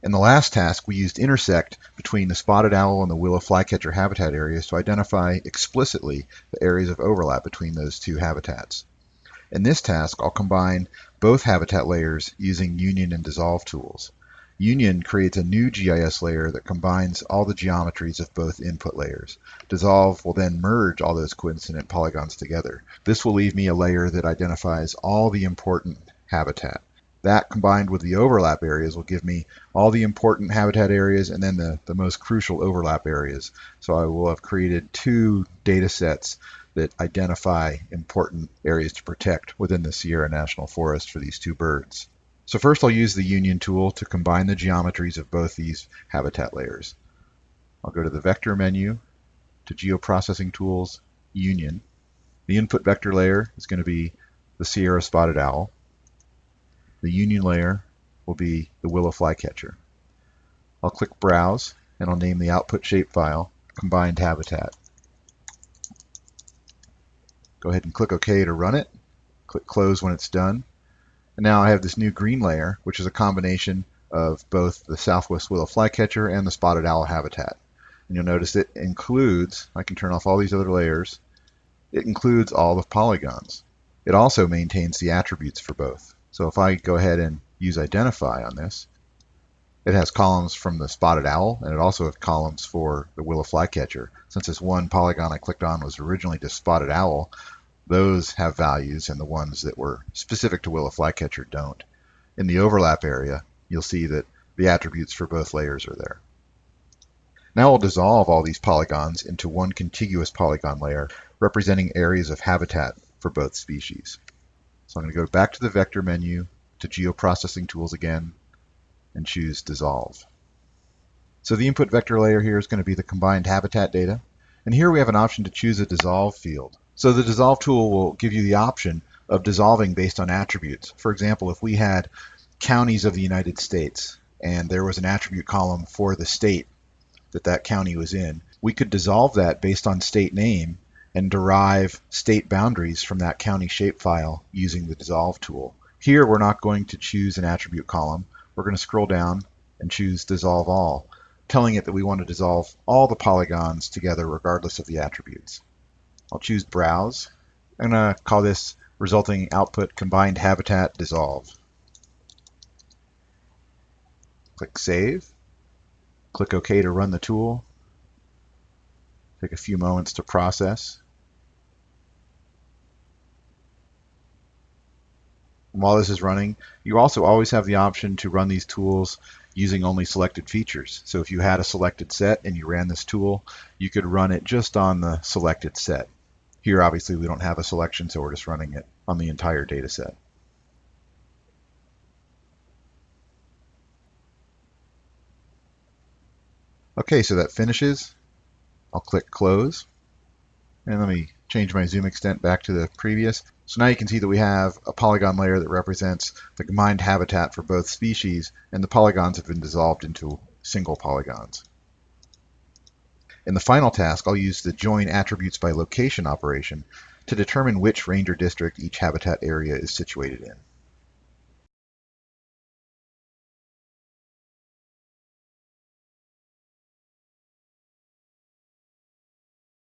In the last task, we used intersect between the spotted owl and the willow flycatcher habitat areas to identify explicitly the areas of overlap between those two habitats. In this task, I'll combine both habitat layers using union and dissolve tools. Union creates a new GIS layer that combines all the geometries of both input layers. Dissolve will then merge all those coincident polygons together. This will leave me a layer that identifies all the important habitat. That combined with the overlap areas will give me all the important habitat areas and then the, the most crucial overlap areas. So I will have created two data sets that identify important areas to protect within the Sierra National Forest for these two birds. So first I'll use the union tool to combine the geometries of both these habitat layers. I'll go to the vector menu, to geoprocessing tools, union. The input vector layer is going to be the Sierra spotted owl. The union layer will be the willow flycatcher. I'll click Browse and I'll name the output shapefile Combined Habitat. Go ahead and click OK to run it. Click Close when it's done. And now I have this new green layer, which is a combination of both the southwest willow flycatcher and the spotted owl habitat. And you'll notice it includes, I can turn off all these other layers, it includes all the polygons. It also maintains the attributes for both. So if I go ahead and use identify on this, it has columns from the spotted owl, and it also has columns for the willow flycatcher. Since this one polygon I clicked on was originally just spotted owl, those have values, and the ones that were specific to willow flycatcher don't. In the overlap area, you'll see that the attributes for both layers are there. Now I'll dissolve all these polygons into one contiguous polygon layer representing areas of habitat for both species. So I'm going to go back to the vector menu, to geoprocessing tools again, and choose dissolve. So the input vector layer here is going to be the combined habitat data. And here we have an option to choose a dissolve field. So the dissolve tool will give you the option of dissolving based on attributes. For example, if we had counties of the United States and there was an attribute column for the state that that county was in, we could dissolve that based on state name and derive state boundaries from that county shapefile using the dissolve tool. Here we're not going to choose an attribute column. We're going to scroll down and choose dissolve all, telling it that we want to dissolve all the polygons together regardless of the attributes. I'll choose browse. I'm going to call this resulting output combined habitat dissolve. Click save. Click OK to run the tool. Take a few moments to process. And while this is running, you also always have the option to run these tools using only selected features. So if you had a selected set and you ran this tool, you could run it just on the selected set. Here, obviously, we don't have a selection, so we're just running it on the entire data set. Okay, so that finishes. I'll click close. And let me change my zoom extent back to the previous. So now you can see that we have a polygon layer that represents the combined habitat for both species, and the polygons have been dissolved into single polygons. In the final task, I'll use the join attributes by location operation to determine which ranger district each habitat area is situated in.